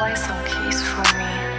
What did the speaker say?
play some keys for me.